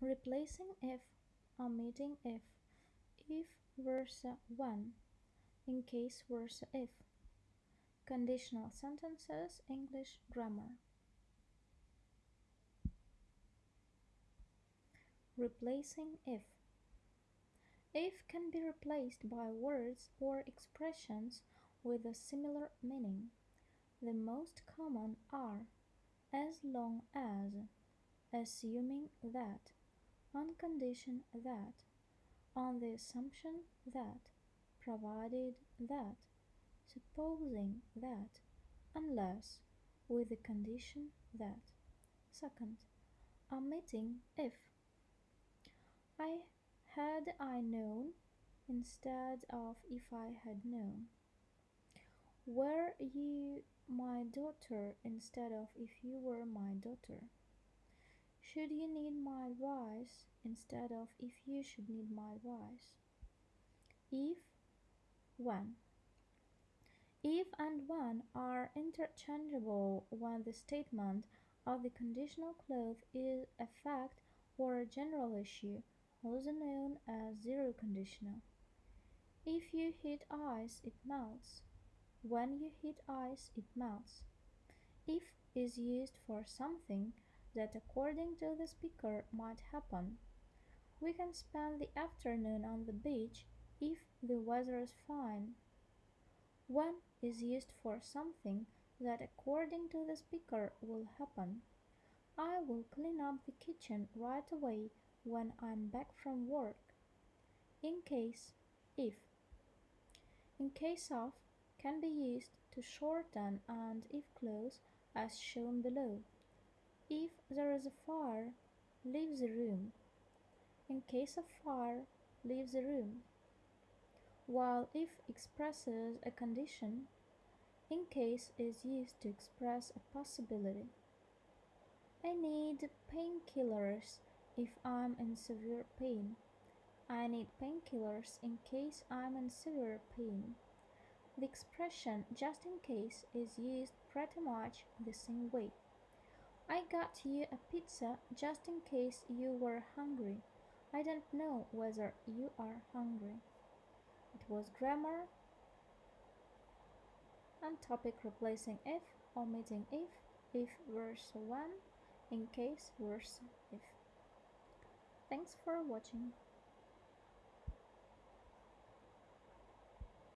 Replacing if, omitting if, if versa when, in case versa if. Conditional sentences, English grammar. Replacing if. If can be replaced by words or expressions with a similar meaning. The most common are as long as, assuming that, on condition that, on the assumption that, provided that, supposing that, unless, with the condition that. Second, omitting if. I had I known instead of if I had known. Were you my daughter instead of if you were my daughter? Should you need my advice instead of if you should need my advice? If, when. If and when are interchangeable when the statement of the conditional clause is a fact or a general issue, also known as zero conditional. If you heat ice, it melts. When you heat ice, it melts. If is used for something that according to the speaker might happen. We can spend the afternoon on the beach if the weather is fine. When is used for something that according to the speaker will happen. I will clean up the kitchen right away when I'm back from work. In case, if. In case of can be used to shorten and if clause as shown below. If there is a fire, leave the room. In case of fire, leave the room. While if expresses a condition, in case is used to express a possibility. I need painkillers if I'm in severe pain. I need painkillers in case I'm in severe pain. The expression just in case is used pretty much the same way. I got you a pizza just in case you were hungry. I don't know whether you are hungry. It was grammar and topic replacing if, omitting if, if verse 1, in case verse if. Thanks for watching.